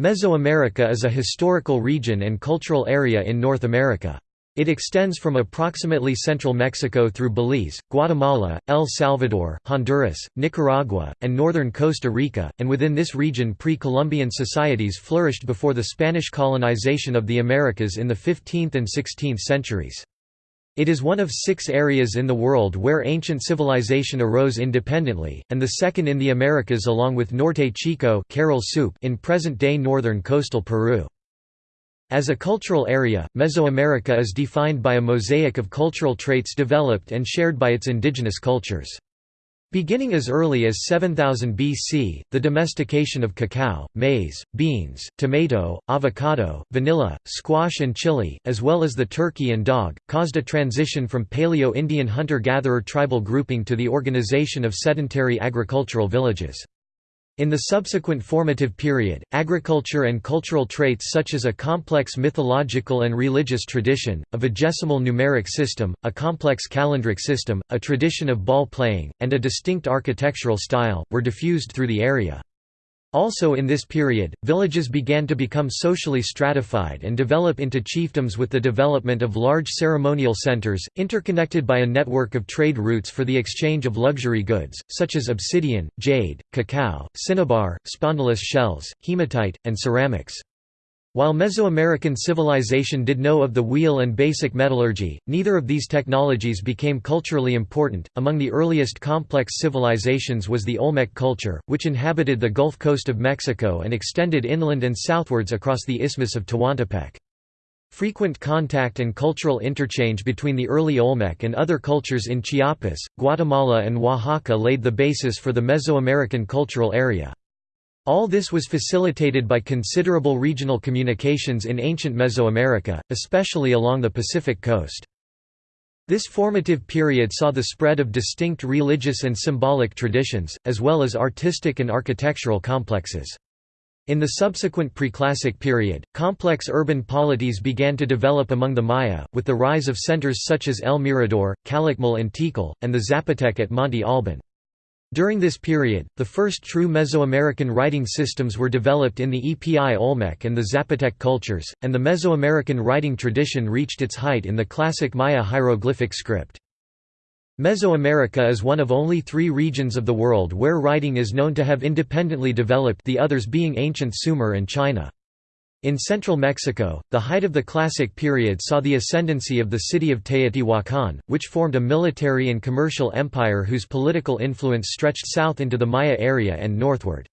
Mesoamerica is a historical region and cultural area in North America. It extends from approximately central Mexico through Belize, Guatemala, El Salvador, Honduras, Nicaragua, and northern Costa Rica, and within this region pre-Columbian societies flourished before the Spanish colonization of the Americas in the 15th and 16th centuries. It is one of six areas in the world where ancient civilization arose independently, and the second in the Americas along with Norte Chico in present-day northern coastal Peru. As a cultural area, Mesoamerica is defined by a mosaic of cultural traits developed and shared by its indigenous cultures. Beginning as early as 7000 BC, the domestication of cacao, maize, beans, tomato, avocado, vanilla, squash and chili, as well as the turkey and dog, caused a transition from Paleo-Indian hunter-gatherer tribal grouping to the organization of sedentary agricultural villages. In the subsequent formative period, agriculture and cultural traits such as a complex mythological and religious tradition, a vigesimal numeric system, a complex calendric system, a tradition of ball playing, and a distinct architectural style, were diffused through the area. Also in this period, villages began to become socially stratified and develop into chiefdoms with the development of large ceremonial centers, interconnected by a network of trade routes for the exchange of luxury goods, such as obsidian, jade, cacao, cinnabar, spondylus shells, hematite, and ceramics. While Mesoamerican civilization did know of the wheel and basic metallurgy, neither of these technologies became culturally important. Among the earliest complex civilizations was the Olmec culture, which inhabited the Gulf Coast of Mexico and extended inland and southwards across the Isthmus of Tehuantepec. Frequent contact and cultural interchange between the early Olmec and other cultures in Chiapas, Guatemala, and Oaxaca laid the basis for the Mesoamerican cultural area. All this was facilitated by considerable regional communications in ancient Mesoamerica, especially along the Pacific coast. This formative period saw the spread of distinct religious and symbolic traditions, as well as artistic and architectural complexes. In the subsequent preclassic period, complex urban polities began to develop among the Maya, with the rise of centers such as El Mirador, Calakmul and Tikal, and the Zapotec at Monte Alban. During this period, the first true Mesoamerican writing systems were developed in the Epi Olmec and the Zapotec cultures, and the Mesoamerican writing tradition reached its height in the classic Maya hieroglyphic script. Mesoamerica is one of only three regions of the world where writing is known to have independently developed the others being ancient Sumer and China. In central Mexico, the height of the Classic period saw the ascendancy of the city of Teotihuacan, which formed a military and commercial empire whose political influence stretched south into the Maya area and northward.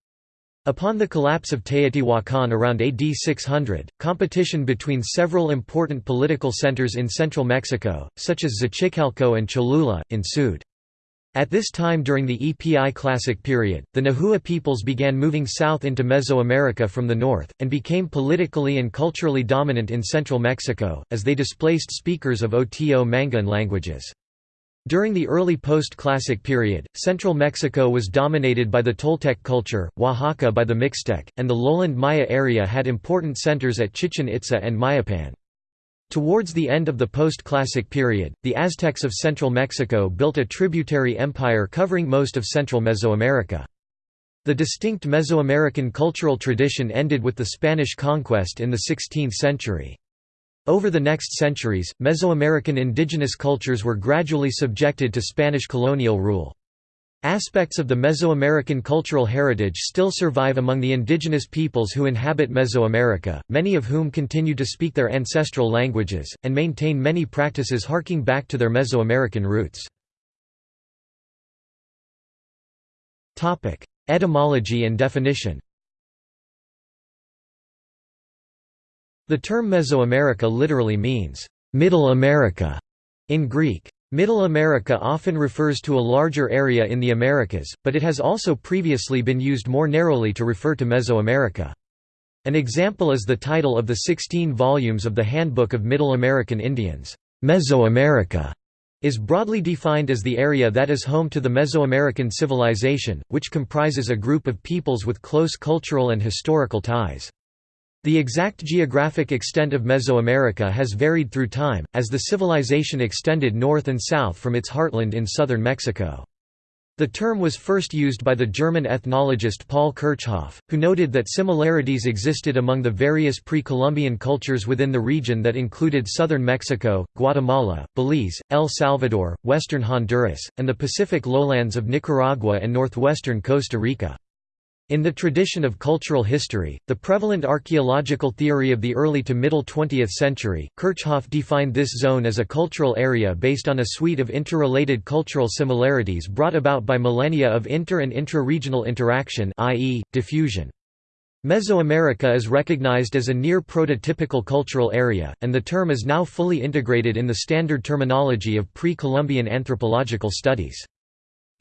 Upon the collapse of Teotihuacan around AD 600, competition between several important political centers in central Mexico, such as Xochicalco and Cholula, ensued. At this time during the EPI Classic period, the Nahua peoples began moving south into Mesoamerica from the north, and became politically and culturally dominant in central Mexico, as they displaced speakers of Oto-Manguean languages. During the early post-classic period, central Mexico was dominated by the Toltec culture, Oaxaca by the Mixtec, and the lowland Maya area had important centers at Chichen Itza and Mayapan. Towards the end of the post-classic period, the Aztecs of central Mexico built a tributary empire covering most of central Mesoamerica. The distinct Mesoamerican cultural tradition ended with the Spanish conquest in the 16th century. Over the next centuries, Mesoamerican indigenous cultures were gradually subjected to Spanish colonial rule. Aspects of the Mesoamerican cultural heritage still survive among the indigenous peoples who inhabit Mesoamerica, many of whom continue to speak their ancestral languages, and maintain many practices harking back to their Mesoamerican roots. Etymology and definition The term Mesoamerica literally means, "...Middle America", in Greek. Middle America often refers to a larger area in the Americas, but it has also previously been used more narrowly to refer to Mesoamerica. An example is the title of the 16 volumes of the Handbook of Middle American Indians. Mesoamerica is broadly defined as the area that is home to the Mesoamerican civilization, which comprises a group of peoples with close cultural and historical ties. The exact geographic extent of Mesoamerica has varied through time, as the civilization extended north and south from its heartland in southern Mexico. The term was first used by the German ethnologist Paul Kirchhoff, who noted that similarities existed among the various pre-Columbian cultures within the region that included southern Mexico, Guatemala, Belize, El Salvador, western Honduras, and the Pacific lowlands of Nicaragua and northwestern Costa Rica. In the tradition of cultural history, the prevalent archaeological theory of the early to middle 20th century, Kirchhoff defined this zone as a cultural area based on a suite of interrelated cultural similarities brought about by millennia of inter- and intra-regional interaction i.e., diffusion. Mesoamerica is recognized as a near prototypical cultural area, and the term is now fully integrated in the standard terminology of pre-Columbian anthropological studies.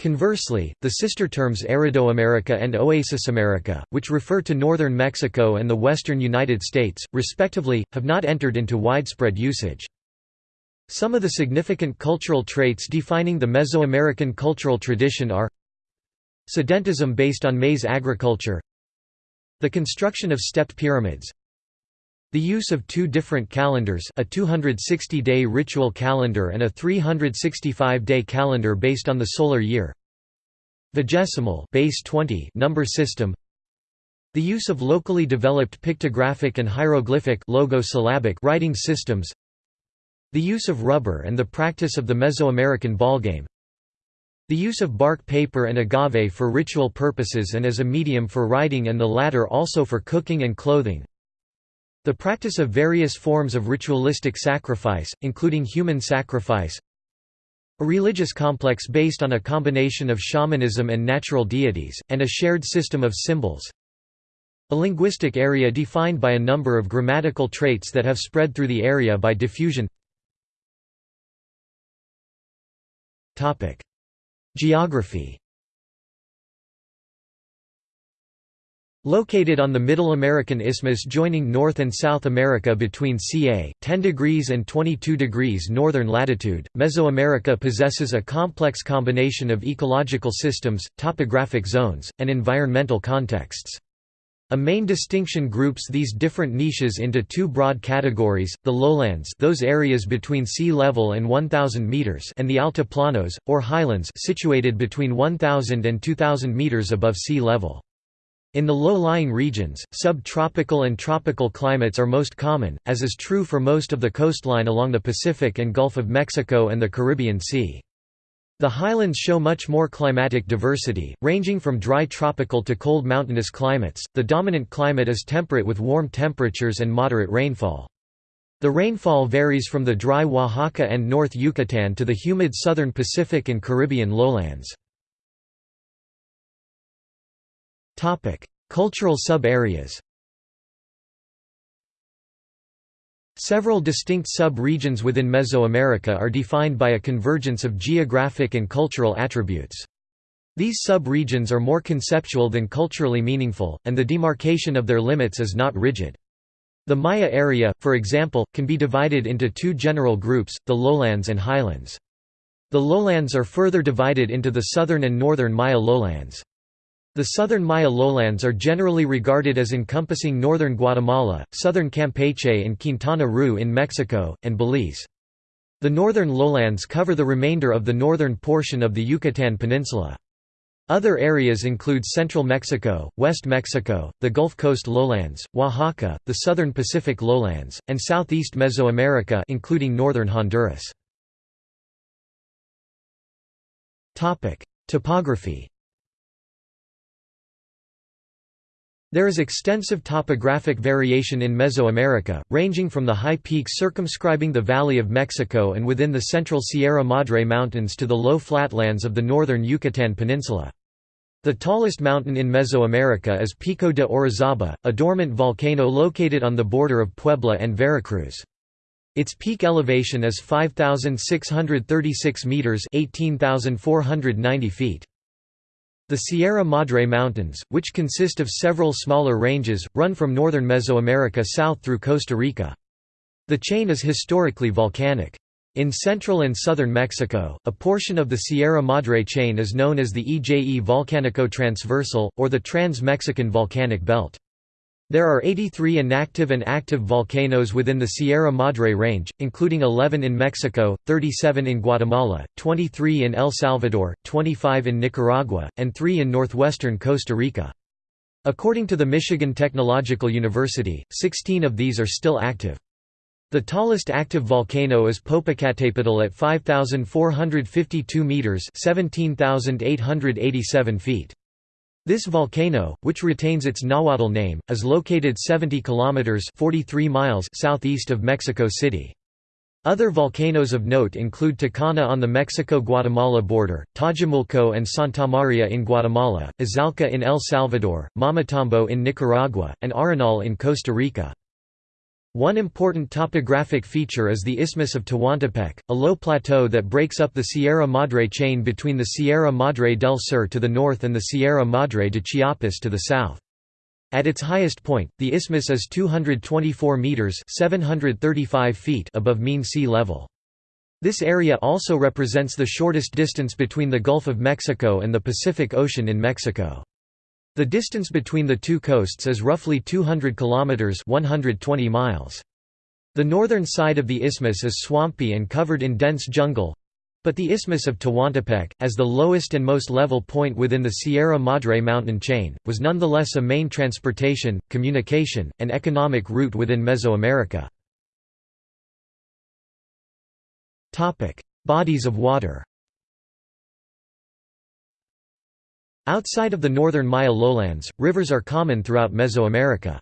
Conversely, the sister terms Aridoamerica and Oasisamerica, which refer to northern Mexico and the western United States, respectively, have not entered into widespread usage. Some of the significant cultural traits defining the Mesoamerican cultural tradition are Sedentism based on maize agriculture The construction of stepped pyramids the use of two different calendars a 260-day ritual calendar and a 365-day calendar based on the solar year. Vigesimal base 20 number system. The use of locally developed pictographic and hieroglyphic logosyllabic writing systems. The use of rubber and the practice of the Mesoamerican ballgame. The use of bark paper and agave for ritual purposes and as a medium for writing and the latter also for cooking and clothing the practice of various forms of ritualistic sacrifice, including human sacrifice a religious complex based on a combination of shamanism and natural deities, and a shared system of symbols a linguistic area defined by a number of grammatical traits that have spread through the area by diffusion. Geography Located on the Middle American Isthmus joining North and South America between ca. 10 degrees and 22 degrees northern latitude, Mesoamerica possesses a complex combination of ecological systems, topographic zones, and environmental contexts. A main distinction groups these different niches into two broad categories, the lowlands those areas between sea level and 1,000 meters and the altiplanos, or highlands situated between 1,000 and 2,000 meters above sea level. In the low-lying regions, subtropical and tropical climates are most common, as is true for most of the coastline along the Pacific and Gulf of Mexico and the Caribbean Sea. The highlands show much more climatic diversity, ranging from dry tropical to cold mountainous climates. The dominant climate is temperate with warm temperatures and moderate rainfall. The rainfall varies from the dry Oaxaca and North Yucatan to the humid southern Pacific and Caribbean lowlands. Cultural sub-areas Several distinct sub-regions within Mesoamerica are defined by a convergence of geographic and cultural attributes. These sub-regions are more conceptual than culturally meaningful, and the demarcation of their limits is not rigid. The Maya area, for example, can be divided into two general groups, the lowlands and highlands. The lowlands are further divided into the southern and northern Maya lowlands. The southern Maya lowlands are generally regarded as encompassing northern Guatemala, southern Campeche and Quintana Roo in Mexico, and Belize. The northern lowlands cover the remainder of the northern portion of the Yucatan Peninsula. Other areas include central Mexico, West Mexico, the Gulf Coast lowlands, Oaxaca, the southern Pacific lowlands, and southeast Mesoamerica including northern Honduras. Topography There is extensive topographic variation in Mesoamerica, ranging from the high peaks circumscribing the Valley of Mexico and within the central Sierra Madre Mountains to the low flatlands of the northern Yucatan Peninsula. The tallest mountain in Mesoamerica is Pico de Orizaba, a dormant volcano located on the border of Puebla and Veracruz. Its peak elevation is 5,636 metres 18,490 feet. The Sierra Madre Mountains, which consist of several smaller ranges, run from northern Mesoamerica south through Costa Rica. The chain is historically volcanic. In central and southern Mexico, a portion of the Sierra Madre chain is known as the EJE Volcanico Transversal, or the Trans-Mexican Volcanic Belt. There are 83 inactive and active volcanoes within the Sierra Madre Range, including 11 in Mexico, 37 in Guatemala, 23 in El Salvador, 25 in Nicaragua, and 3 in northwestern Costa Rica. According to the Michigan Technological University, 16 of these are still active. The tallest active volcano is Popocatépetl at 5,452 metres 17,887 feet. This volcano, which retains its Nahuatl name, is located 70 kilometers (43 miles) southeast of Mexico City. Other volcanoes of note include Tacana on the Mexico-Guatemala border, Tajumulco and Santa Maria in Guatemala, Izalco in El Salvador, Momotombo in Nicaragua, and Arenal in Costa Rica. One important topographic feature is the Isthmus of Tehuantepec, a low plateau that breaks up the Sierra Madre chain between the Sierra Madre del Sur to the north and the Sierra Madre de Chiapas to the south. At its highest point, the isthmus is 224 meters (735 feet) above mean sea level. This area also represents the shortest distance between the Gulf of Mexico and the Pacific Ocean in Mexico. The distance between the two coasts is roughly 200 kilometers (120 miles). The northern side of the isthmus is swampy and covered in dense jungle, but the Isthmus of Tehuantepec, as the lowest and most level point within the Sierra Madre mountain chain, was nonetheless a main transportation, communication, and economic route within Mesoamerica. Bodies of water Outside of the northern Maya lowlands, rivers are common throughout Mesoamerica.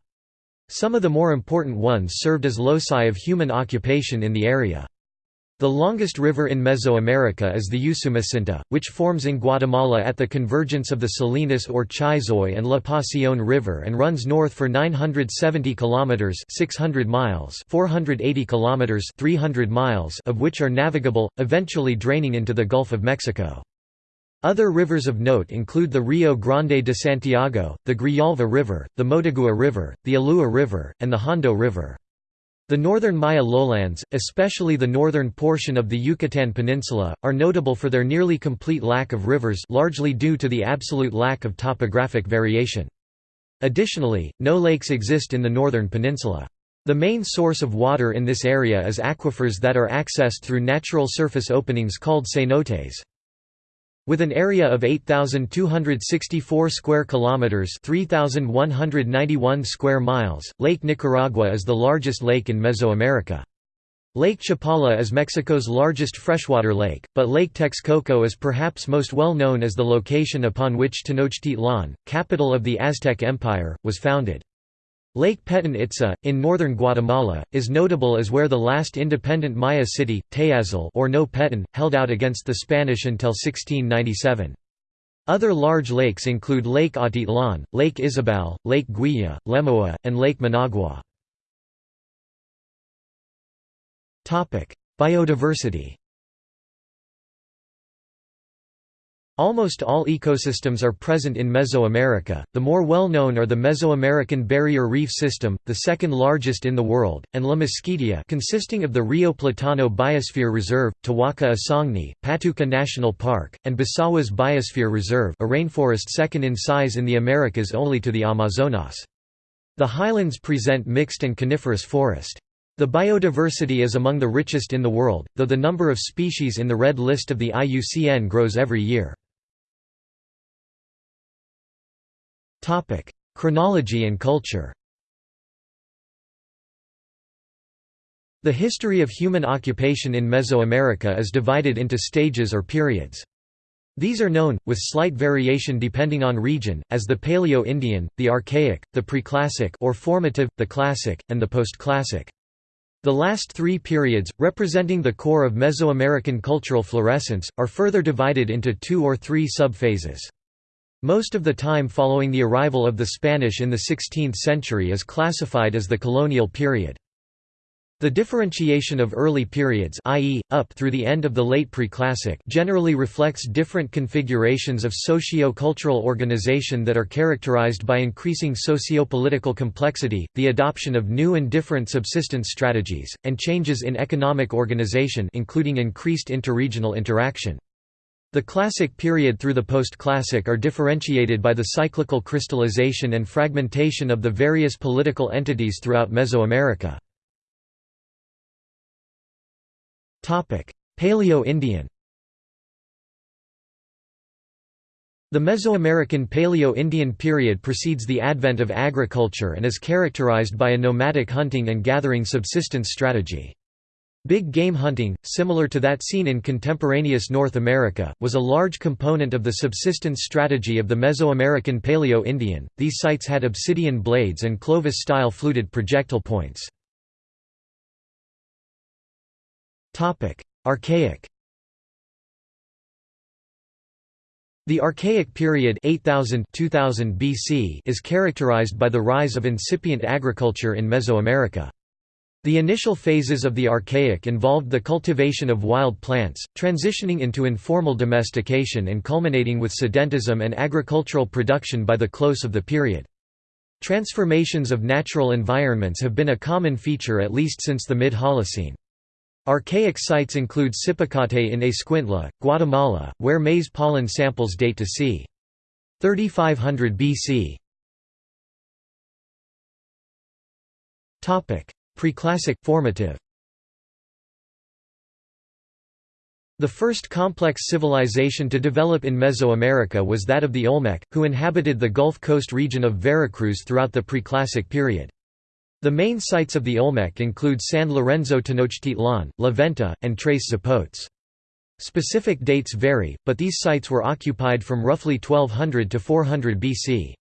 Some of the more important ones served as loci of human occupation in the area. The longest river in Mesoamerica is the Usumacinta, which forms in Guatemala at the convergence of the Salinas or Chixoy and La Pasión River and runs north for 970 kilometers (600 miles), 480 kilometers (300 miles) of which are navigable, eventually draining into the Gulf of Mexico. Other rivers of note include the Rio Grande de Santiago, the Grijalva River, the Motagua River, the Ulúa River, and the Hondo River. The northern Maya lowlands, especially the northern portion of the Yucatan Peninsula, are notable for their nearly complete lack of rivers largely due to the absolute lack of topographic variation. Additionally, no lakes exist in the northern peninsula. The main source of water in this area is aquifers that are accessed through natural surface openings called cenotes. With an area of 8264 square kilometers, 3191 square miles, Lake Nicaragua is the largest lake in Mesoamerica. Lake Chapala is Mexico's largest freshwater lake, but Lake Texcoco is perhaps most well known as the location upon which Tenochtitlan, capital of the Aztec Empire, was founded. Lake Petén Itzá, in northern Guatemala, is notable as where the last independent Maya city, Tayasal or No Petén, held out against the Spanish until 1697. Other large lakes include Lake Atitlan, Lake Izabal, Lake Güija, Lemoa, and Lake Managua. Biodiversity Almost all ecosystems are present in Mesoamerica, the more well-known are the Mesoamerican Barrier Reef System, the second largest in the world, and La Mosquitia consisting of the Rio Platano Biosphere Reserve, Tawahka Asangni, Patuca National Park, and Bosawás Biosphere Reserve a rainforest second in size in the Americas only to the Amazonas. The highlands present mixed and coniferous forest. The biodiversity is among the richest in the world, though the number of species in the red list of the IUCN grows every year. Chronology and culture. The history of human occupation in Mesoamerica is divided into stages or periods. These are known, with slight variation depending on region, as the Paleo-Indian, the Archaic, the Preclassic or Formative, the Classic, and the Postclassic. The last three periods, representing the core of Mesoamerican cultural fluorescence, are further divided into two or three subphases. Most of the time following the arrival of the Spanish in the 16th century is classified as the colonial period. The differentiation of early periods i.e., up through the end of the late Preclassic generally reflects different configurations of socio-cultural organization that are characterized by increasing socio-political complexity, the adoption of new and different subsistence strategies, and changes in economic organization including increased interregional interaction. The Classic period through the Post-Classic are differentiated by the cyclical crystallization and fragmentation of the various political entities throughout Mesoamerica. Paleo-Indian The Mesoamerican Paleo-Indian period precedes the advent of agriculture and is characterized by a nomadic hunting and gathering subsistence strategy. Big game hunting, similar to that seen in contemporaneous North America, was a large component of the subsistence strategy of the Mesoamerican Paleo-Indian. These sites had obsidian blades and Clovis-style fluted projectile points. Archaic The Archaic period 8000 2000 BC is characterized by the rise of incipient agriculture in Mesoamerica. The initial phases of the Archaic involved the cultivation of wild plants, transitioning into informal domestication and culminating with sedentism and agricultural production by the close of the period. Transformations of natural environments have been a common feature at least since the mid-Holocene. Archaic sites include Sipacate in Escuintla, Guatemala, where maize pollen samples date to c. 3500 BC. Preclassic formative. The first complex civilization to develop in Mesoamerica was that of the Olmec, who inhabited the Gulf Coast region of Veracruz throughout the Preclassic period. The main sites of the Olmec include San Lorenzo Tenochtitlan, La Venta, and Tres Zapotes. Specific dates vary, but these sites were occupied from roughly 1200 to 400 BC.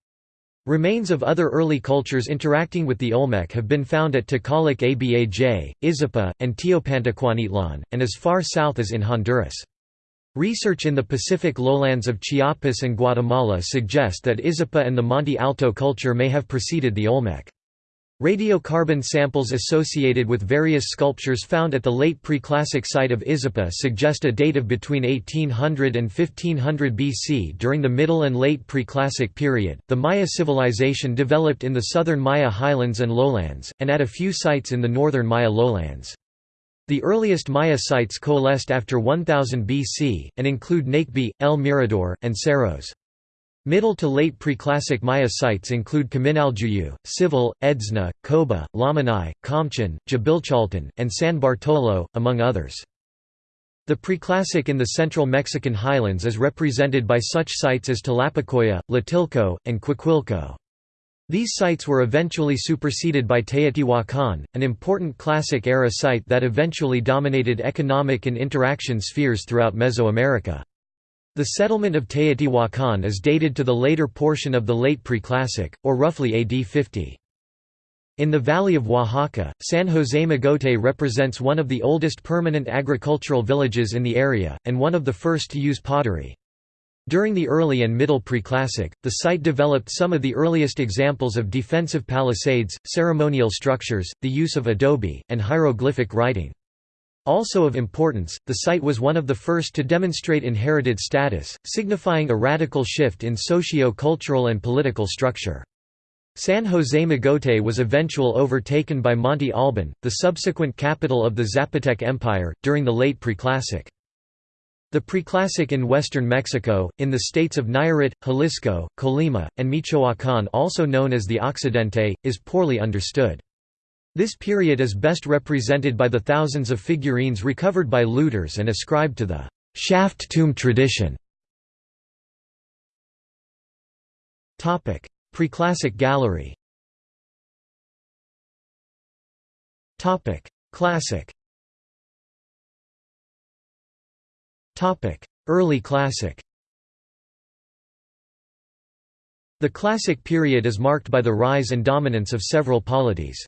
Remains of other early cultures interacting with the Olmec have been found at Takalik Abaj, Izapa, and Teopantecuanitlan, and as far south as in Honduras. Research in the Pacific lowlands of Chiapas and Guatemala suggest that Izapa and the Monte Alto culture may have preceded the Olmec. Radiocarbon samples associated with various sculptures found at the late Preclassic site of Izapa suggest a date of between 1800 and 1500 BC during the Middle and Late Preclassic period. The Maya civilization developed in the southern Maya highlands and lowlands, and at a few sites in the northern Maya lowlands. The earliest Maya sites coalesced after 1000 BC, and include Nakbe, El Mirador, and Cerros. Middle to late preclassic Maya sites include Caminaljuyu, Cival, Edzna, Coba, Lamanai, Komchen, Dzibilchaltun, and San Bartolo, among others. The preclassic in the central Mexican highlands is represented by such sites as Tlapacoya, Tlatilco, and Cuicuilco. These sites were eventually superseded by Teotihuacan, an important classic-era site that eventually dominated economic and interaction spheres throughout Mesoamerica. The settlement of Teotihuacan is dated to the later portion of the late Preclassic, or roughly AD 50. In the valley of Oaxaca, San José Mogote represents one of the oldest permanent agricultural villages in the area, and one of the first to use pottery. During the early and middle Preclassic, the site developed some of the earliest examples of defensive palisades, ceremonial structures, the use of adobe, and hieroglyphic writing. Also of importance, the site was one of the first to demonstrate inherited status, signifying a radical shift in socio-cultural and political structure. San José Mogote was eventually overtaken by Monte Alban, the subsequent capital of the Zapotec Empire, during the late Preclassic. The Preclassic in western Mexico, in the states of Nayarit, Jalisco, Colima, and Michoacán also known as the Occidente, is poorly understood. This period is best represented by the thousands of figurines recovered by looters and ascribed to the shaft tomb tradition. Preclassic gallery. Classic. Early Classic. The Classic period is marked by the rise and dominance of several polities.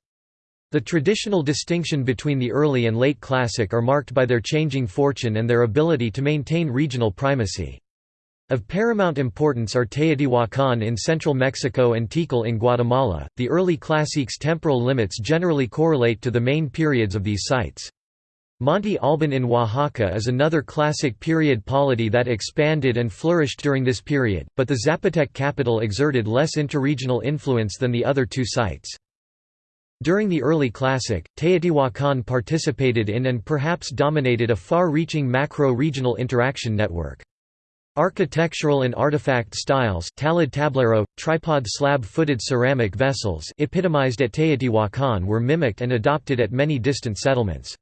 The traditional distinction between the early and late Classic are marked by their changing fortune and their ability to maintain regional primacy. Of paramount importance are Teotihuacan in central Mexico and Tikal in Guatemala. The early Classics temporal limits generally correlate to the main periods of these sites. Monte Alban in Oaxaca is another classic period polity that expanded and flourished during this period, but the Zapotec capital exerted less interregional influence than the other two sites. During the early Classic, Teotihuacan participated in and perhaps dominated a far-reaching macro-regional interaction network. Architectural and artifact styles talud tablero, tripod slab-footed ceramic vessels epitomized at Teotihuacan were mimicked and adopted at many distant settlements.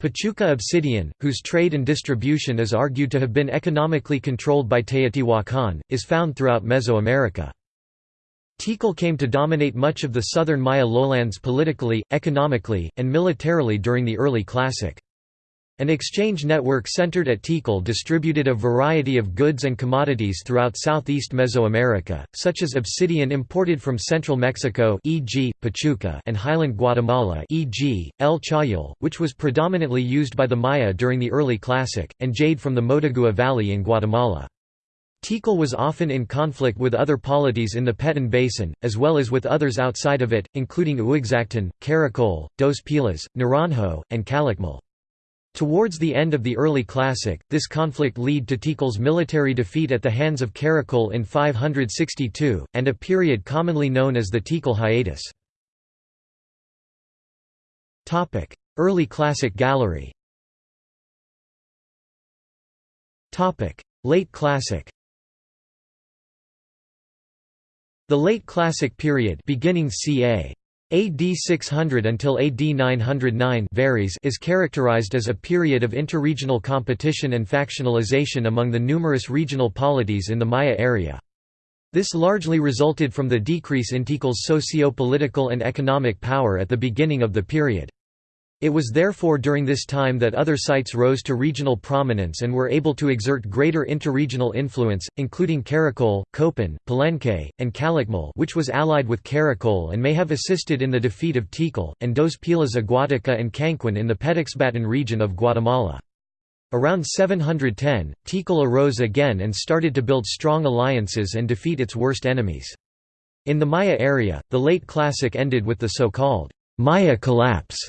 Pachuca obsidian, whose trade and distribution is argued to have been economically controlled by Teotihuacan, is found throughout Mesoamerica. Tikal came to dominate much of the southern Maya lowlands politically, economically, and militarily during the early Classic. An exchange network centered at Tikal distributed a variety of goods and commodities throughout southeast Mesoamerica, such as obsidian imported from central Mexico e.g., Pachuca and highland Guatemala e.g., El Chayal, which was predominantly used by the Maya during the early Classic, and jade from the Motagua Valley in Guatemala. Tikal was often in conflict with other polities in the Petén Basin, as well as with others outside of it, including Uaxactun, Caracol, Dos Pilas, Naranjo, and Calakmul. Towards the end of the early Classic, this conflict led to Tikal's military defeat at the hands of Caracol in 562, and a period commonly known as the Tikal hiatus. Early Classic gallery Late Classic The Late Classic period beginning ca. AD 600 until AD 909 varies is characterized as a period of interregional competition and factionalization among the numerous regional polities in the Maya area. This largely resulted from the decrease in Tikal's socio-political and economic power at the beginning of the period. It was therefore during this time that other sites rose to regional prominence and were able to exert greater interregional influence, including Caracol, Copan, Palenque, and Calakmul which was allied with Caracol and may have assisted in the defeat of Tikal, and Dos Pilas Aguateca and Cancuén in the Petexbatún region of Guatemala. Around 710, Tikal arose again and started to build strong alliances and defeat its worst enemies. In the Maya area, the late Classic ended with the so-called Maya collapse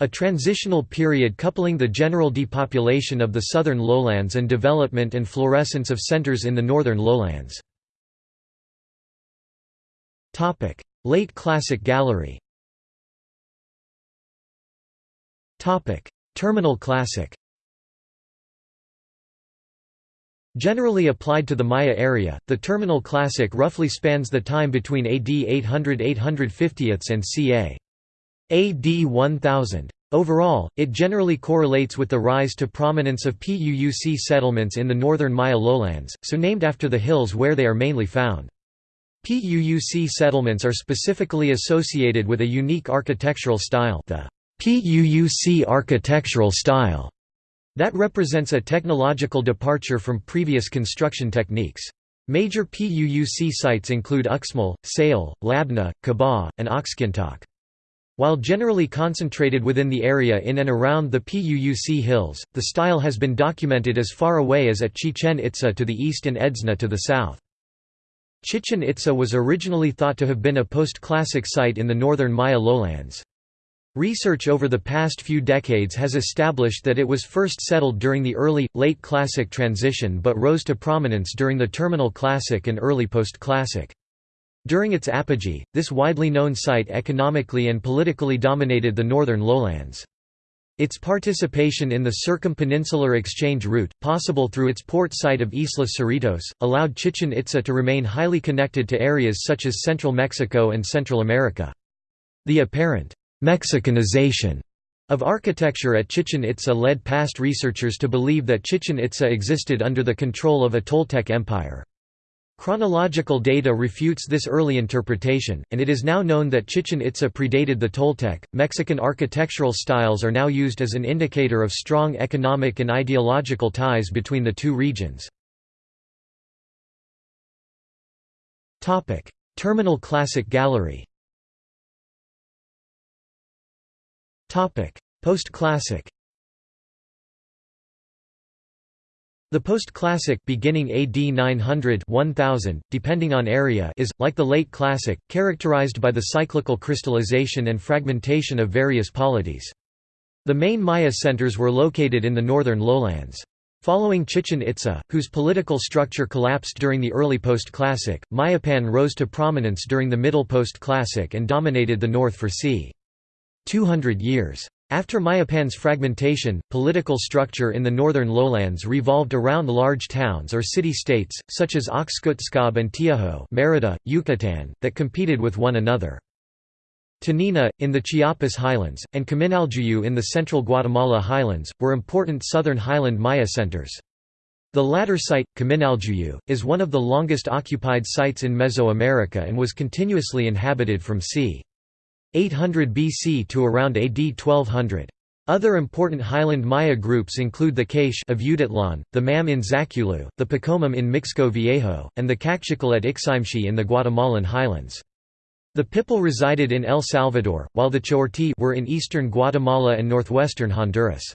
a transitional period coupling the general depopulation of the southern lowlands and development and florescence of centers in the northern lowlands. Late Classic Gallery Terminal Classic Generally applied to the Maya area, the Terminal Classic roughly spans the time between AD 800–850 and ca. AD 1000. Overall, it generally correlates with the rise to prominence of PUUC settlements in the northern Maya lowlands, so named after the hills where they are mainly found. PUUC settlements are specifically associated with a unique architectural style the PUUC architectural style that represents a technological departure from previous construction techniques. Major PUUC sites include Uxmal, Sayil, Labna, Kabah, and Oxkintok. While generally concentrated within the area in and around the Puuc hills, the style has been documented as far away as at Chichen Itza to the east and Edzna to the south. Chichen Itza was originally thought to have been a post-classic site in the northern Maya lowlands. Research over the past few decades has established that it was first settled during the early, late Classic transition but rose to prominence during the Terminal Classic and early Post-Classic. During its apogee, this widely known site economically and politically dominated the northern lowlands. Its participation in the circumpeninsular exchange route, possible through its port site of Isla Cerritos, allowed Chichen Itza to remain highly connected to areas such as central Mexico and Central America. The apparent «Mexicanization» of architecture at Chichen Itza led past researchers to believe that Chichen Itza existed under the control of a Toltec empire. Chronological data refutes this early interpretation, and it is now known that Chichen Itza predated the Toltec. Mexican architectural styles are now used as an indicator of strong economic and ideological ties between the two regions. Topic: Terminal Classic Gallery. Topic: Post-Classic. The post-classic beginning AD 900 1000, depending on area is, like the late classic, characterized by the cyclical crystallization and fragmentation of various polities. The main Maya centers were located in the northern lowlands. Following Chichen Itza, whose political structure collapsed during the early post-classic, Mayapan rose to prominence during the middle post-classic and dominated the north for c. 200 years. After Mayapan's fragmentation, political structure in the northern lowlands revolved around large towns or city-states, such as Oxkutzcab and Tiajo Merida, Yucatan, that competed with one another. Toniná, in the Chiapas highlands, and Caminaljuyu in the central Guatemala highlands, were important southern highland Maya centers. The latter site, Caminaljuyu, is one of the longest occupied sites in Mesoamerica and was continuously inhabited from c. 800 BC to around AD 1200. Other important highland Maya groups include the Kaish of Utatlán, the Mam in Zaculeu, the Poqomam in Mixco Viejo, and the Kaqchikel at Iximche in the Guatemalan highlands. The Pipil resided in El Salvador, while the Chorti were in eastern Guatemala and northwestern Honduras.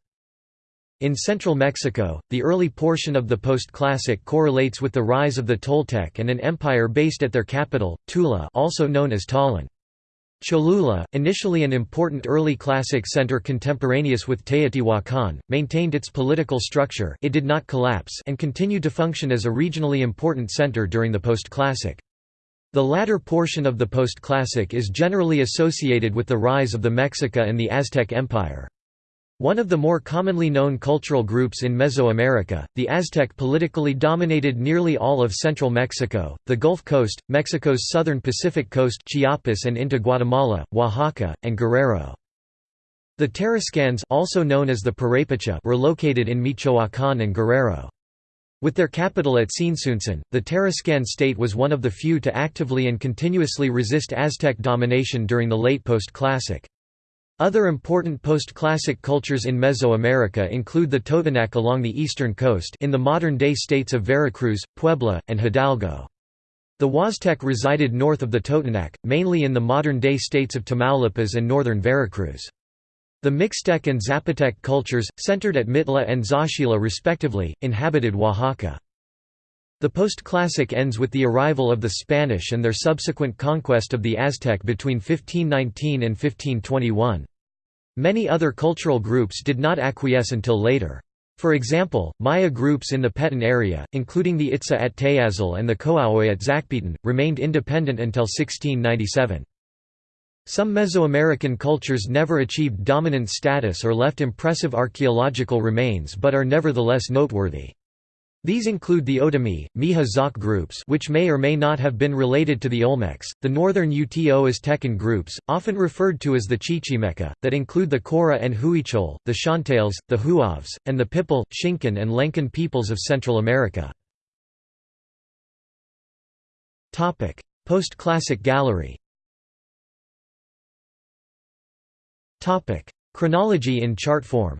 In central Mexico, the early portion of the post-classic correlates with the rise of the Toltec and an empire based at their capital, Tula also known as Tollan. Cholula, initially an important early classic center contemporaneous with Teotihuacan, maintained its political structure it did not collapse and continued to function as a regionally important center during the post-classic. The latter portion of the post-classic is generally associated with the rise of the Mexica and the Aztec Empire. One of the more commonly known cultural groups in Mesoamerica, the Aztec politically dominated nearly all of central Mexico, the Gulf Coast, Mexico's southern Pacific coast Chiapas and into Guatemala, Oaxaca, and Guerrero. The Tarascans also known as the Purepecha were located in Michoacán and Guerrero. With their capital at Tzintzuntzan, the Tarascan state was one of the few to actively and continuously resist Aztec domination during the late post-classic. Other important post-classic cultures in Mesoamerica include the Totonac along the eastern coast in the modern-day states of Veracruz, Puebla, and Hidalgo. The Huastec resided north of the Totonac, mainly in the modern-day states of Tamaulipas and northern Veracruz. The Mixtec and Zapotec cultures, centered at Mitla and Zaachila respectively, inhabited Oaxaca. The post-classic ends with the arrival of the Spanish and their subsequent conquest of the Aztec between 1519 and 1521. Many other cultural groups did not acquiesce until later. For example, Maya groups in the Petén area, including the Itza at Tayazal and the Coahuila at Zacpetén, remained independent until 1697. Some Mesoamerican cultures never achieved dominant status or left impressive archaeological remains but are nevertheless noteworthy. These include the Otomi, Mixe-Zoque groups which may or may not have been related to the Olmecs, the northern Uto Aztecan groups, often referred to as the Chichimeca, that include the Cora and Huichol, the Chontales, the Huavs, and the Pipil, Xincan and Lencan peoples of Central America. Post-classic gallery. Chronology in chart form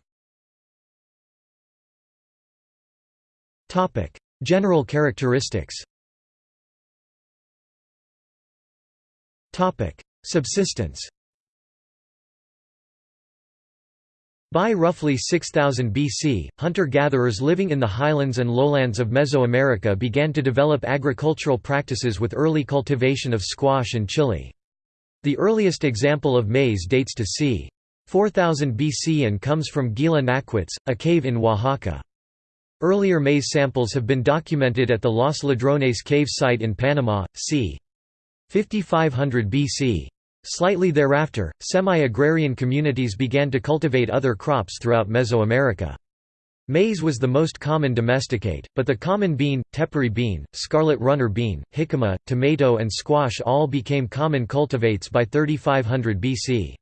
Topic: General characteristics. Topic: Subsistence. By roughly 6000 BC, hunter-gatherers living in the highlands and lowlands of Mesoamerica began to develop agricultural practices with early cultivation of squash and chili. The earliest example of maize dates to c. 4000 BC and comes from Guilá Naquitz, a cave in Oaxaca. Earlier maize samples have been documented at the Los Ladrones cave site in Panama, c. 5500 BC. Slightly thereafter, semi-agrarian communities began to cultivate other crops throughout Mesoamerica. Maize was the most common domesticate, but the common bean, tepary bean, scarlet runner bean, jicama, tomato and squash all became common cultivates by 3500 BC.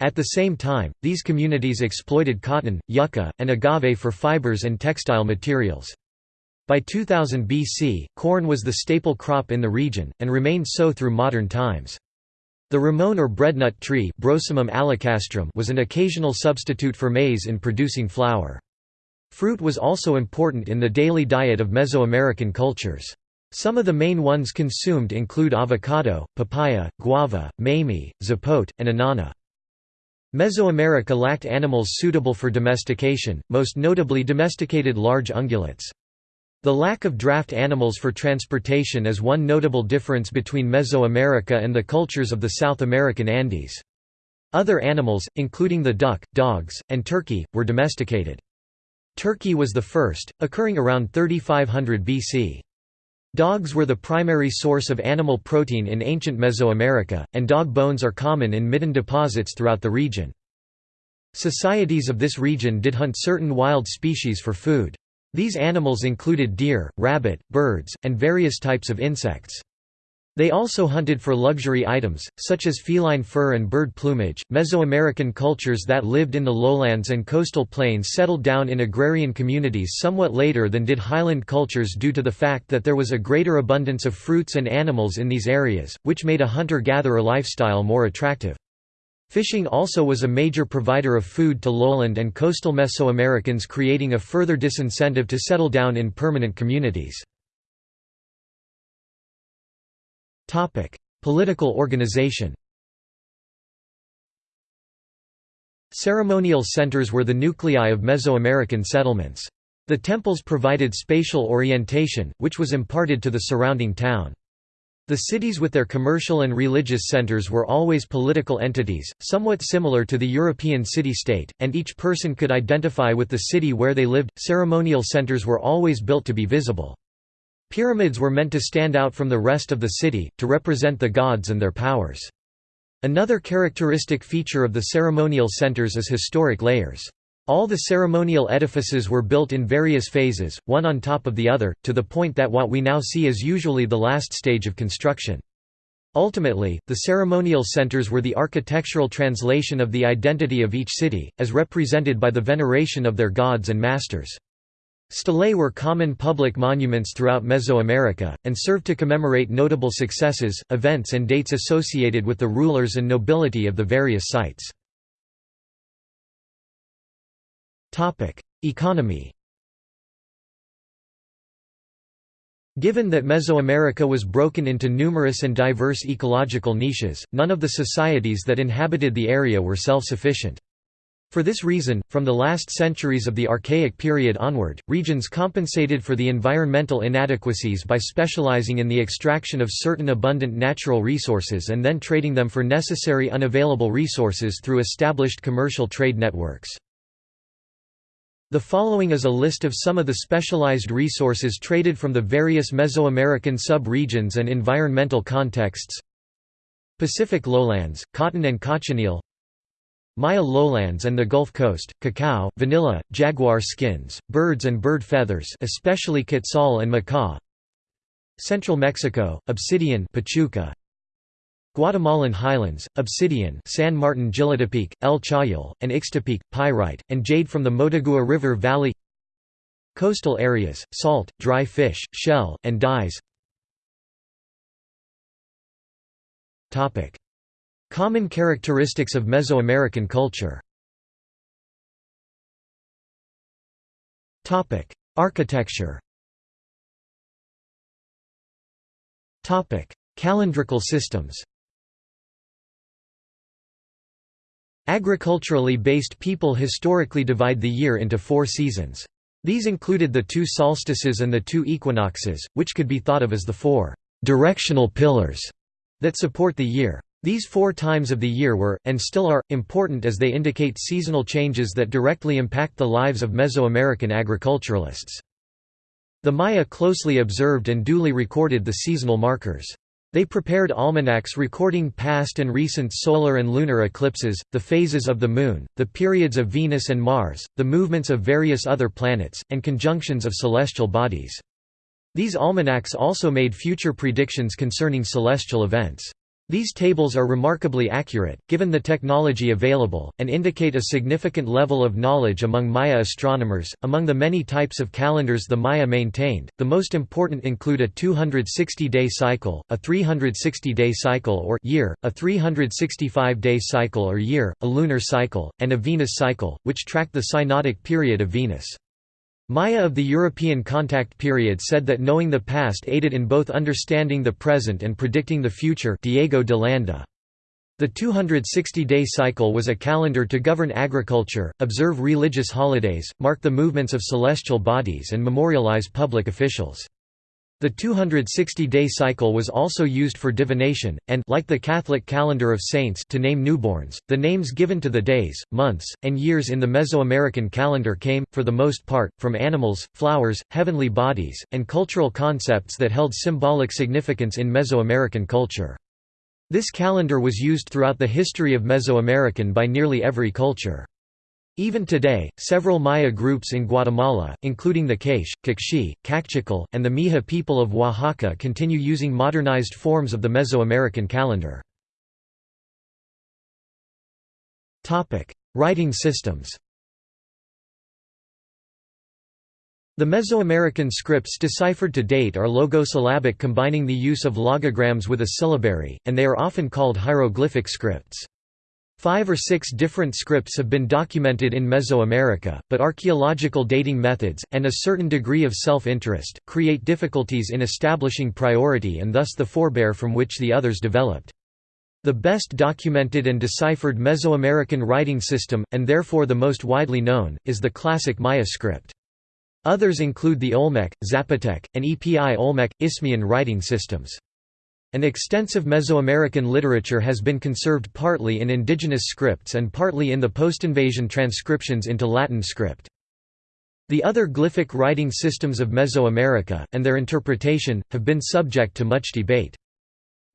At the same time, these communities exploited cotton, yucca, and agave for fibers and textile materials. By 2000 BC, corn was the staple crop in the region, and remained so through modern times. The ramon or breadnut tree was an occasional substitute for maize in producing flour. Fruit was also important in the daily diet of Mesoamerican cultures. Some of the main ones consumed include avocado, papaya, guava, mamey, zapote, and anana. Mesoamerica lacked animals suitable for domestication, most notably domesticated large ungulates. The lack of draft animals for transportation is one notable difference between Mesoamerica and the cultures of the South American Andes. Other animals, including the duck, dogs, and turkey, were domesticated. Turkey was the first, occurring around 3500 BC. Dogs were the primary source of animal protein in ancient Mesoamerica, and dog bones are common in midden deposits throughout the region. Societies of this region did hunt certain wild species for food. These animals included deer, rabbit, birds, and various types of insects. They also hunted for luxury items, such as feline fur and bird plumage. Mesoamerican cultures that lived in the lowlands and coastal plains settled down in agrarian communities somewhat later than did highland cultures due to the fact that there was a greater abundance of fruits and animals in these areas, which made a hunter-gatherer lifestyle more attractive. Fishing also was a major provider of food to lowland and coastal Mesoamericans creating a further disincentive to settle down in permanent communities. Topic: Political organization. Ceremonial centers were the nuclei of Mesoamerican settlements. The temples provided spatial orientation, which was imparted to the surrounding town. The cities with their commercial and religious centers were always political entities, somewhat similar to the European city-state, and each person could identify with the city where they lived. Ceremonial centers were always built to be visible. Pyramids were meant to stand out from the rest of the city, to represent the gods and their powers. Another characteristic feature of the ceremonial centers is historic layers. All the ceremonial edifices were built in various phases, one on top of the other, to the point that what we now see is usually the last stage of construction. Ultimately, the ceremonial centers were the architectural translation of the identity of each city, as represented by the veneration of their gods and masters. Stelae were common public monuments throughout Mesoamerica, and served to commemorate notable successes, events and dates associated with the rulers and nobility of the various sites. Economy Given that Mesoamerica was broken into numerous and diverse ecological niches, none of the societies that inhabited the area were self-sufficient. For this reason, from the last centuries of the Archaic period onward, regions compensated for the environmental inadequacies by specializing in the extraction of certain abundant natural resources and then trading them for necessary unavailable resources through established commercial trade networks. The following is a list of some of the specialized resources traded from the various Mesoamerican sub-regions and environmental contexts Pacific lowlands, cotton and cochineal Maya lowlands and the Gulf Coast, cacao, vanilla, jaguar skins, birds and bird feathers especially quetzal and macaw. Central Mexico, obsidian Pachuca, Guatemalan highlands, obsidian San Martin Jilotepeque, El Chayal, and Ixtepeque, pyrite, and jade from the Motagua River Valley. Coastal areas, salt, dry fish, shell, and dyes Common characteristics of Mesoamerican culture Architecture Calendrical systems Agriculturally based people historically divide the year into four seasons. These included the two solstices and the two equinoxes, which could be thought of as the four «directional pillars» that support the year. These four times of the year were, and still are, important as they indicate seasonal changes that directly impact the lives of Mesoamerican agriculturalists. The Maya closely observed and duly recorded the seasonal markers. They prepared almanacs recording past and recent solar and lunar eclipses, the phases of the Moon, the periods of Venus and Mars, the movements of various other planets, and conjunctions of celestial bodies. These almanacs also made future predictions concerning celestial events. These tables are remarkably accurate, given the technology available, and indicate a significant level of knowledge among Maya astronomers. Among the many types of calendars the Maya maintained, the most important include a 260-day cycle, a 360-day cycle or year, a 365-day cycle or year, a lunar cycle, and a Venus cycle, which track the synodic period of Venus. Maya of the European contact period said that knowing the past aided in both understanding the present and predicting the future Diego de Landa. The 260-day cycle was a calendar to govern agriculture, observe religious holidays, mark the movements of celestial bodies and memorialize public officials. The 260-day cycle was also used for divination, and like the Catholic calendar of saints to name newborns, the names given to the days, months, and years in the Mesoamerican calendar came, for the most part, from animals, flowers, heavenly bodies, and cultural concepts that held symbolic significance in Mesoamerican culture. This calendar was used throughout the history of Mesoamerican by nearly every culture. Even today, several Maya groups in Guatemala, including the K'iche', Q'eqchi', Kaqchikel, and the Mixe people of Oaxaca continue using modernized forms of the Mesoamerican calendar. Writing systems The Mesoamerican scripts deciphered to date are logosyllabic combining the use of logograms with a syllabary, and they are often called hieroglyphic scripts. Five or six different scripts have been documented in Mesoamerica, but archaeological dating methods, and a certain degree of self-interest, create difficulties in establishing priority and thus the forebear from which the others developed. The best documented and deciphered Mesoamerican writing system, and therefore the most widely known, is the classic Maya script. Others include the Olmec, Zapotec, and Epi Olmec, Isthmian writing systems. An extensive Mesoamerican literature has been conserved partly in indigenous scripts and partly in the post-invasion transcriptions into Latin script. The other glyphic writing systems of Mesoamerica, and their interpretation, have been subject to much debate.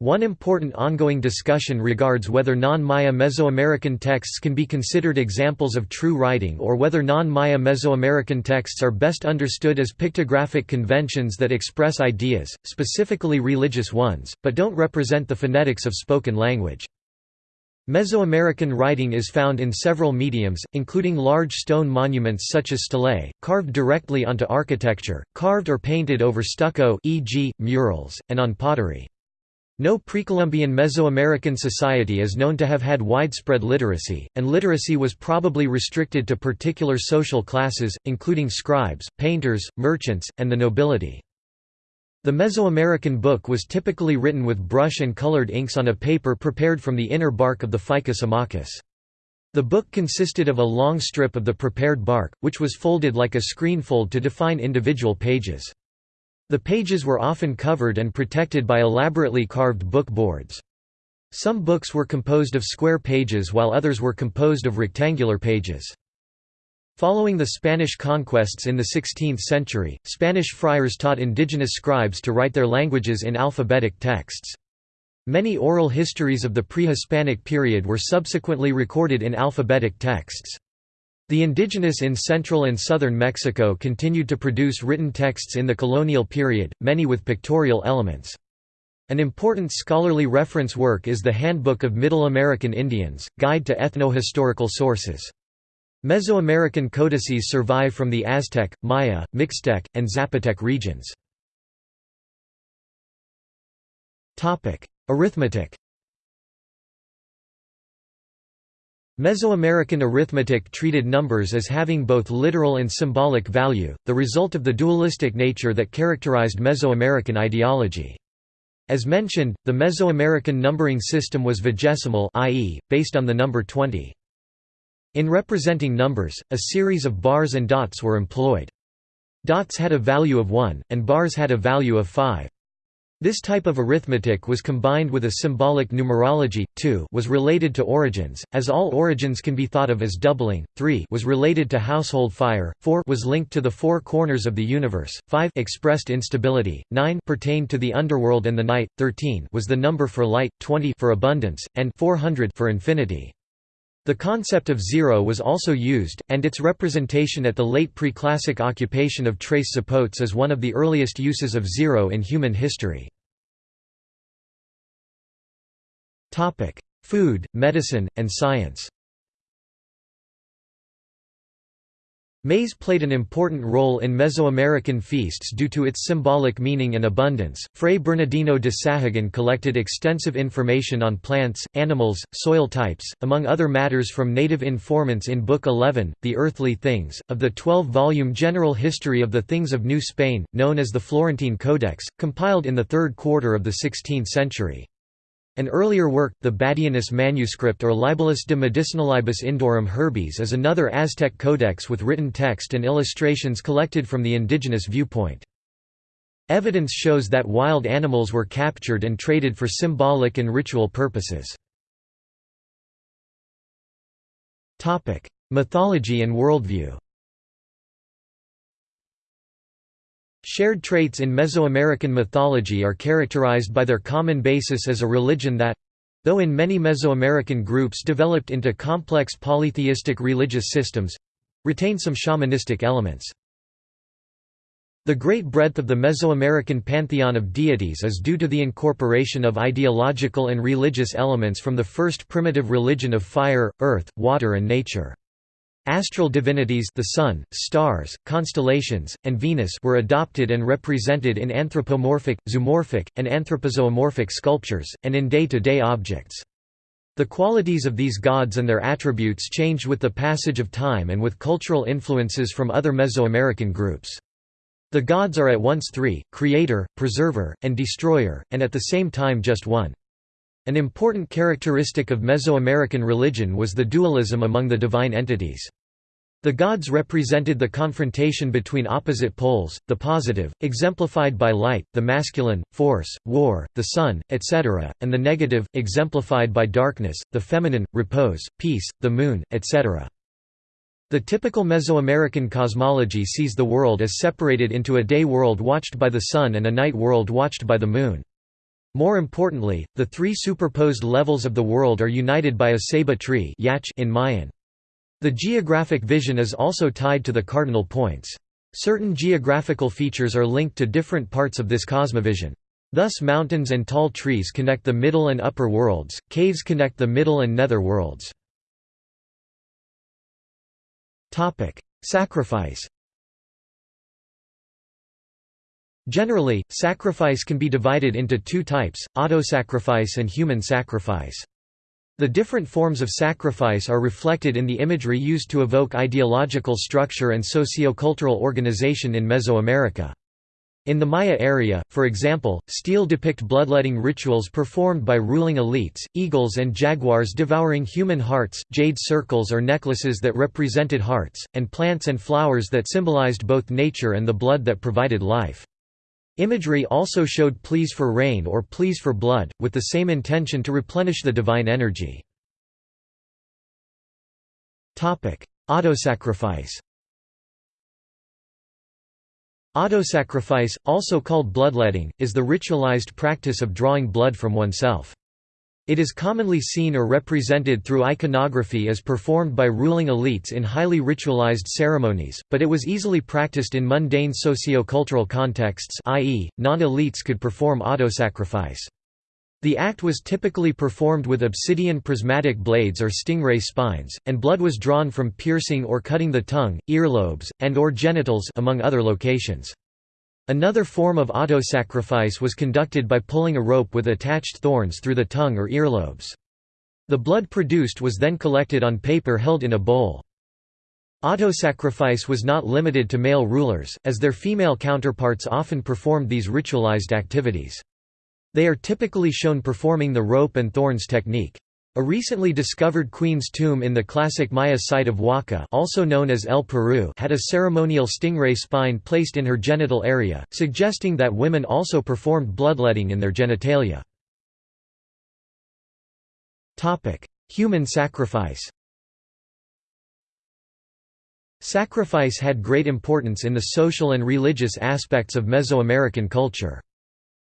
One important ongoing discussion regards whether non-Maya Mesoamerican texts can be considered examples of true writing or whether non-Maya Mesoamerican texts are best understood as pictographic conventions that express ideas, specifically religious ones, but don't represent the phonetics of spoken language. Mesoamerican writing is found in several mediums, including large stone monuments such as stelae, carved directly onto architecture, carved or painted over stucco e.g., murals, and on pottery. No Precolumbian Mesoamerican society is known to have had widespread literacy, and literacy was probably restricted to particular social classes, including scribes, painters, merchants, and the nobility. The Mesoamerican book was typically written with brush and colored inks on a paper prepared from the inner bark of the Ficus amacus. The book consisted of a long strip of the prepared bark, which was folded like a screenfold to define individual pages. The pages were often covered and protected by elaborately carved book boards. Some books were composed of square pages while others were composed of rectangular pages. Following the Spanish conquests in the 16th century, Spanish friars taught indigenous scribes to write their languages in alphabetic texts. Many oral histories of the pre-Hispanic period were subsequently recorded in alphabetic texts. The indigenous in central and southern Mexico continued to produce written texts in the colonial period, many with pictorial elements. An important scholarly reference work is the Handbook of Middle American Indians, Guide to Ethno-Historical Sources. Mesoamerican codices survive from the Aztec, Maya, Mixtec, and Zapotec regions. Arithmetic Mesoamerican arithmetic treated numbers as having both literal and symbolic value, the result of the dualistic nature that characterized Mesoamerican ideology. As mentioned, the Mesoamerican numbering system was vigesimal i.e., based on the number 20. In representing numbers, a series of bars and dots were employed. Dots had a value of 1, and bars had a value of 5. This type of arithmetic was combined with a symbolic numerology. 2 was related to origins, as all origins can be thought of as doubling. 3 was related to household fire. 4 was linked to the four corners of the universe. 5 expressed instability. 9 pertained to the underworld and the night. 13 was the number for light. 20 for abundance, and 400 for infinity. The concept of zero was also used, and its representation at the late pre-classic occupation of Tres Zapotes is one of the earliest uses of zero in human history. Food, medicine, and science Maize played an important role in Mesoamerican feasts due to its symbolic meaning and abundance. Fray Bernardino de Sahagun collected extensive information on plants, animals, soil types, among other matters from native informants in Book 11, The Earthly Things, of the 12 volume General History of the Things of New Spain, known as the Florentine Codex, compiled in the third quarter of the 16th century. An earlier work, the Badianus manuscript or Libellus de Medicinalibus Indorum Herbis is another Aztec codex with written text and illustrations collected from the indigenous viewpoint. Evidence shows that wild animals were captured and traded for symbolic and ritual purposes. Mythology and worldview Shared traits in Mesoamerican mythology are characterized by their common basis as a religion that Though in many Mesoamerican groups developed into complex polytheistic religious systems—retain some shamanistic elements. The great breadth of the Mesoamerican pantheon of deities is due to the incorporation of ideological and religious elements from the first primitive religion of fire, earth, water and nature. Astral divinities the sun, stars, constellations, and Venus were adopted and represented in anthropomorphic, zoomorphic, and anthropozoomorphic sculptures, and in day-to-day -day objects. The qualities of these gods and their attributes changed with the passage of time and with cultural influences from other Mesoamerican groups. The gods are at once three, creator, preserver, and destroyer, and at the same time just one. An important characteristic of Mesoamerican religion was the dualism among the divine entities. The gods represented the confrontation between opposite poles, the positive, exemplified by light, the masculine, force, war, the sun, etc., and the negative, exemplified by darkness, the feminine, repose, peace, the moon, etc. The typical Mesoamerican cosmology sees the world as separated into a day world watched by the sun and a night world watched by the moon. More importantly, the three superposed levels of the world are united by a ceiba tree in Mayan. The geographic vision is also tied to the cardinal points. Certain geographical features are linked to different parts of this cosmovision. Thus mountains and tall trees connect the middle and upper worlds, caves connect the middle and nether worlds. Sacrifice. Generally, sacrifice can be divided into two types, autosacrifice and human sacrifice. The different forms of sacrifice are reflected in the imagery used to evoke ideological structure and socio-cultural organization in Mesoamerica. In the Maya area, for example, stele depict bloodletting rituals performed by ruling elites, eagles and jaguars devouring human hearts, jade circles or necklaces that represented hearts, and plants and flowers that symbolized both nature and the blood that provided life. Imagery also showed pleas for rain or pleas for blood, with the same intention to replenish the divine energy. Autosacrifice Autosacrifice, also called bloodletting, is the ritualized practice of drawing blood from oneself. It is commonly seen or represented through iconography as performed by ruling elites in highly ritualized ceremonies, but it was easily practiced in mundane socio-cultural contexts i.e., non-elites could perform autosacrifice. The act was typically performed with obsidian prismatic blades or stingray spines, and blood was drawn from piercing or cutting the tongue, earlobes, and or genitals among other locations. Another form of auto-sacrifice was conducted by pulling a rope with attached thorns through the tongue or earlobes. The blood produced was then collected on paper held in a bowl. Auto-sacrifice was not limited to male rulers, as their female counterparts often performed these ritualized activities. They are typically shown performing the rope and thorns technique. A recently discovered queen's tomb in the classic Maya site of Waka' also known as El Peru had a ceremonial stingray spine placed in her genital area, suggesting that women also performed bloodletting in their genitalia. Human sacrifice Sacrifice had great importance in the social and religious aspects of Mesoamerican culture.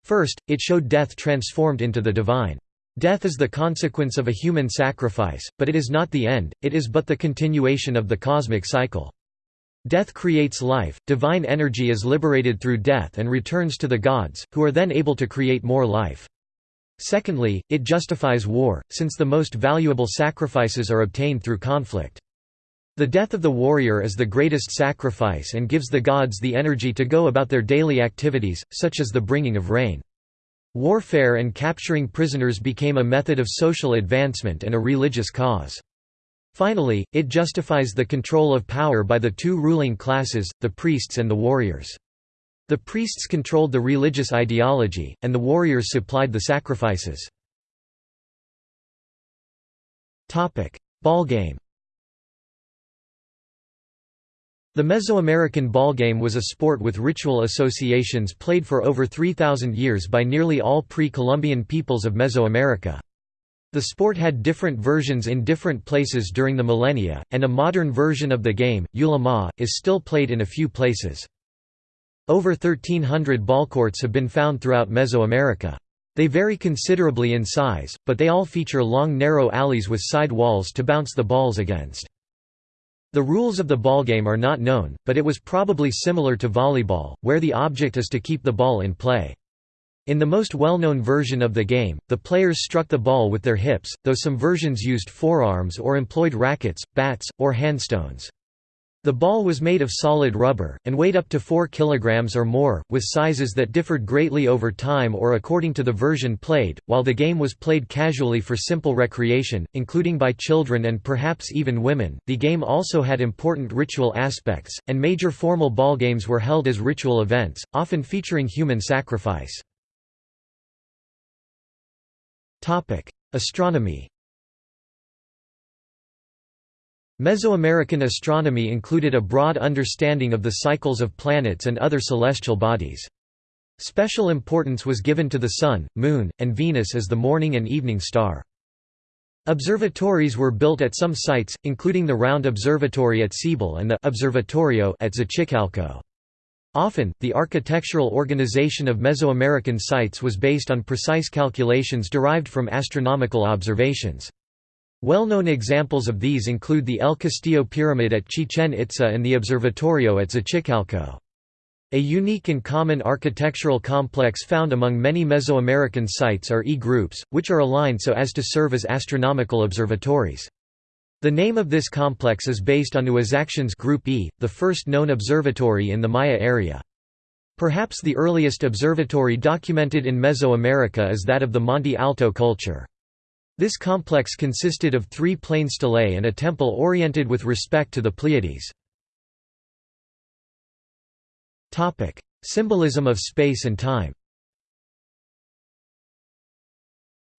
First, it showed death transformed into the divine. Death is the consequence of a human sacrifice, but it is not the end, it is but the continuation of the cosmic cycle. Death creates life, divine energy is liberated through death and returns to the gods, who are then able to create more life. Secondly, it justifies war, since the most valuable sacrifices are obtained through conflict. The death of the warrior is the greatest sacrifice and gives the gods the energy to go about their daily activities, such as the bringing of rain. Warfare and capturing prisoners became a method of social advancement and a religious cause. Finally, it justifies the control of power by the two ruling classes, the priests and the warriors. The priests controlled the religious ideology, and the warriors supplied the sacrifices. Ballgame The Mesoamerican ballgame was a sport with ritual associations played for over 3,000 years by nearly all pre-Columbian peoples of Mesoamerica. The sport had different versions in different places during the millennia, and a modern version of the game, Ulamá, is still played in a few places. Over 1,300 ballcourts have been found throughout Mesoamerica. They vary considerably in size, but they all feature long narrow alleys with side walls to bounce the balls against. The rules of the ballgame are not known, but it was probably similar to volleyball, where the object is to keep the ball in play. In the most well-known version of the game, the players struck the ball with their hips, though some versions used forearms or employed rackets, bats, or handstones. The ball was made of solid rubber, and weighed up to 4 kg or more, with sizes that differed greatly over time or according to the version played. While the game was played casually for simple recreation, including by children and perhaps even women, the game also had important ritual aspects, and major formal ball games were held as ritual events, often featuring human sacrifice. Astronomy Mesoamerican astronomy included a broad understanding of the cycles of planets and other celestial bodies. Special importance was given to the Sun, Moon, and Venus as the morning and evening star. Observatories were built at some sites, including the Round Observatory at Ceibal and the Observatorio at Xochicalco. Often, the architectural organization of Mesoamerican sites was based on precise calculations derived from astronomical observations. Well-known examples of these include the El Castillo Pyramid at Chichen Itza and the Observatorio at Xochicalco. A unique and common architectural complex found among many Mesoamerican sites are E-groups, which are aligned so as to serve as astronomical observatories. The name of this complex is based on Uaxactun's Group E, the first known observatory in the Maya area. Perhaps the earliest observatory documented in Mesoamerica is that of the Monte Alto culture. This complex consisted of three plain stelae and a temple oriented with respect to the Pleiades. Symbolism of space and time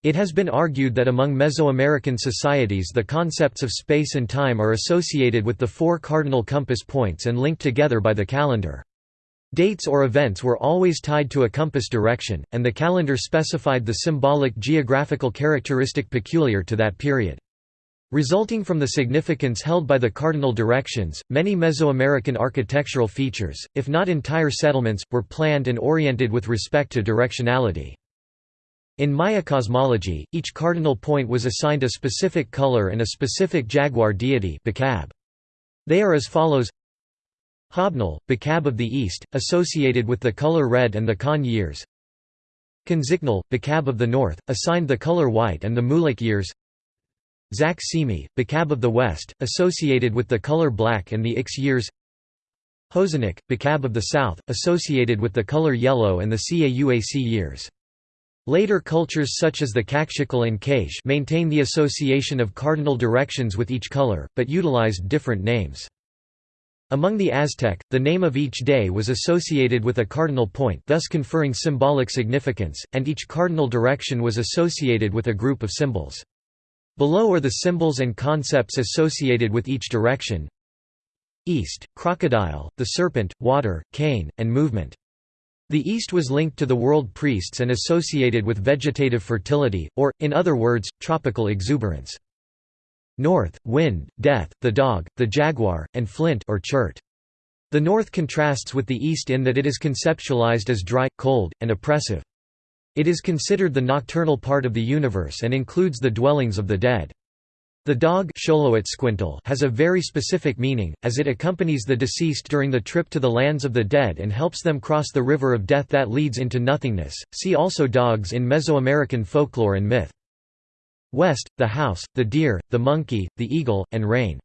It has been argued that among Mesoamerican societies the concepts of space and time are associated with the four cardinal compass points and linked together by the calendar. Dates or events were always tied to a compass direction, and the calendar specified the symbolic geographical characteristic peculiar to that period. Resulting from the significance held by the cardinal directions, many Mesoamerican architectural features, if not entire settlements, were planned and oriented with respect to directionality. In Maya cosmology, each cardinal point was assigned a specific color and a specific jaguar deity They are as follows Hobnil, Bacab of the East, associated with the color red and the Kan years. Can Tzicnal, Bacab of the North, assigned the color white and the Muluc years. Zac Cimi, Bacab of the West, associated with the color black and the Ix years. Hozanek, Bacab of the South, associated with the color yellow and the Cauac years. Later cultures such as the Kaqchikel and K'iche' maintain the association of cardinal directions with each color, but utilized different names. Among the Aztec, the name of each day was associated with a cardinal point thus conferring symbolic significance, and each cardinal direction was associated with a group of symbols. Below are the symbols and concepts associated with each direction. East, crocodile, the serpent, water, cane, and movement. The East was linked to the world priests and associated with vegetative fertility, or, in other words, tropical exuberance. North, wind, death, the dog, the jaguar, and flint or chert. The north contrasts with the east in that it is conceptualized as dry, cold, and oppressive. It is considered the nocturnal part of the universe and includes the dwellings of the dead. The dog has a very specific meaning, as it accompanies the deceased during the trip to the lands of the dead and helps them cross the river of death that leads into nothingness. See also dogs in Mesoamerican folklore and myth. West, the house, the deer, the monkey, the eagle, and rain.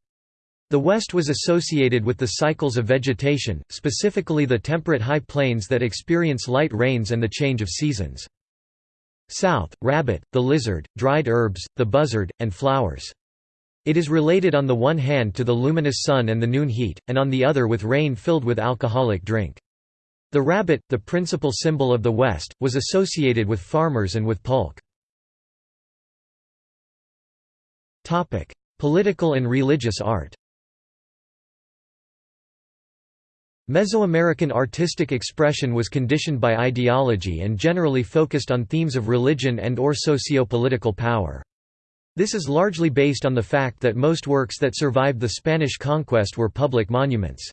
The West was associated with the cycles of vegetation, specifically the temperate high plains that experience light rains and the change of seasons. South, rabbit, the lizard, dried herbs, the buzzard, and flowers. It is related on the one hand to the luminous sun and the noon heat, and on the other with rain filled with alcoholic drink. The rabbit, the principal symbol of the West, was associated with farmers and with pulque. Political and religious art Mesoamerican artistic expression was conditioned by ideology and generally focused on themes of religion and or socio-political power. This is largely based on the fact that most works that survived the Spanish conquest were public monuments.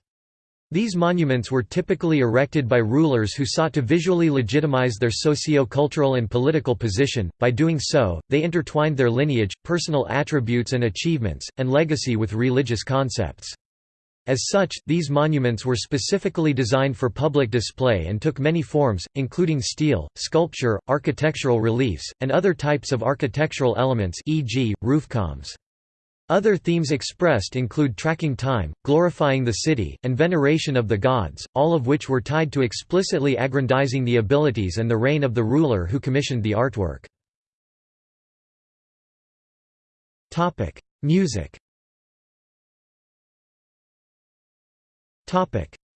These monuments were typically erected by rulers who sought to visually legitimize their socio-cultural and political position, by doing so, they intertwined their lineage, personal attributes and achievements, and legacy with religious concepts. As such, these monuments were specifically designed for public display and took many forms, including stelae, sculpture, architectural reliefs, and other types of architectural elements e.g., roofcombs. Other themes expressed include tracking time, glorifying the city, and veneration of the gods, all of which were tied to explicitly aggrandizing the abilities and the reign of the ruler who commissioned the artwork. Music.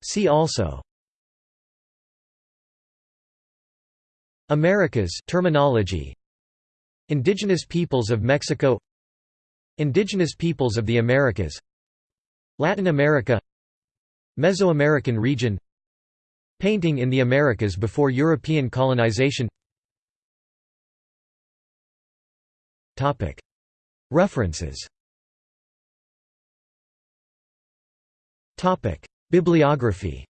See also. Americas terminology. Indigenous peoples of Mexico Indigenous peoples of the Americas Latin America Mesoamerican region Painting in the Americas before European colonization. References. Bibliography.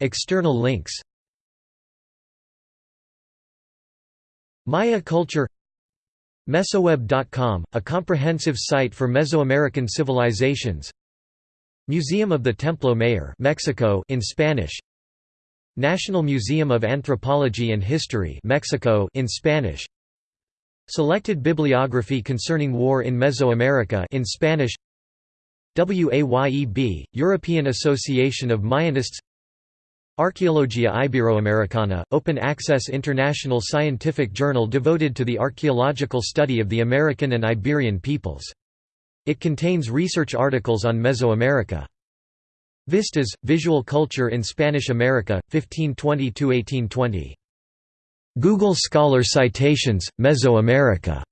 External links Maya culture Mesoweb.com, a comprehensive site for Mesoamerican civilizations. Museum of the Templo Mayor Mexico in Spanish. National Museum of Anthropology and History Mexico in Spanish. Selected bibliography concerning war in Mesoamerica in Spanish. WAYEB, European Association of Mayanists Arqueologia Iberoamericana, open-access international scientific journal devoted to the archaeological study of the American and Iberian peoples. It contains research articles on Mesoamerica. Vistas, Visual Culture in Spanish America, 1520–1820. Google Scholar Citations, Mesoamerica.